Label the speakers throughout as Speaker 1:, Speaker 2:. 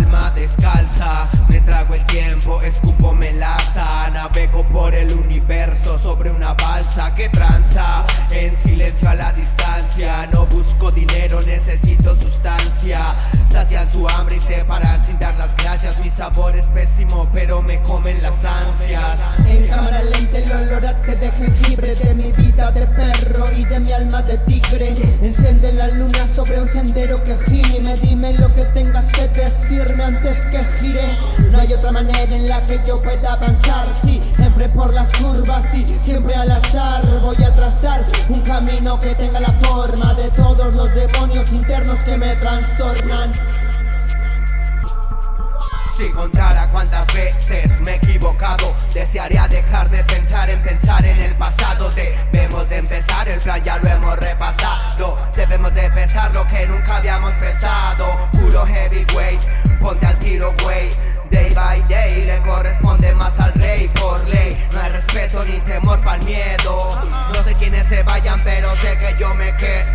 Speaker 1: alma descalza. Me trago el tiempo, escupo melaza. Navego por el universo sobre una balsa que tranza. En silencio a la distancia No busco dinero, necesito sustancia. Sacian su hambre y se paran sin dar las gracias. Mi sabor es pésimo, pero me comen las ansias.
Speaker 2: En cámara lenta el olor a de jengibre De mi vida de perro y de mi alma de tigre. Enciende la luna sobre un sendero que las curvas, sí, siempre al azar Voy a trazar un camino que tenga la forma De todos los demonios internos que me trastornan.
Speaker 1: Si contara cuántas veces me he equivocado Desearía dejar de pensar en pensar en el pasado. Debemos de empezar, el plan ya lo hemos repasado. Debemos de pesar lo que nunca habíamos pesado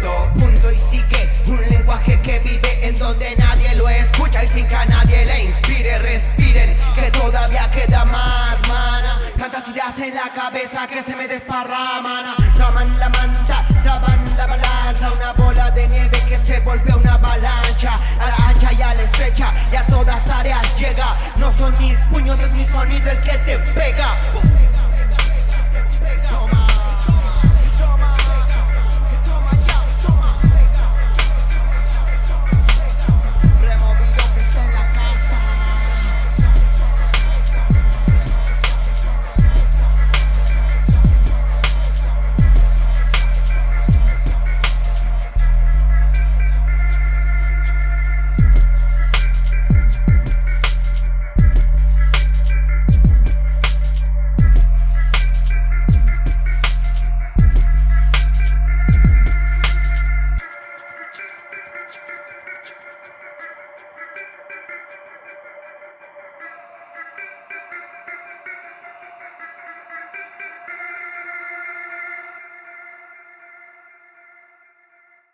Speaker 1: quedo Punto y sigue, un lenguaje que vive en donde nadie lo escucha Y sin que a nadie le inspire, respiren Que todavía queda más, mana. Tantas ideas en la cabeza que se me desparraman. Traman la manta, traban la balanza Una bola de nieve que se volvió una avalancha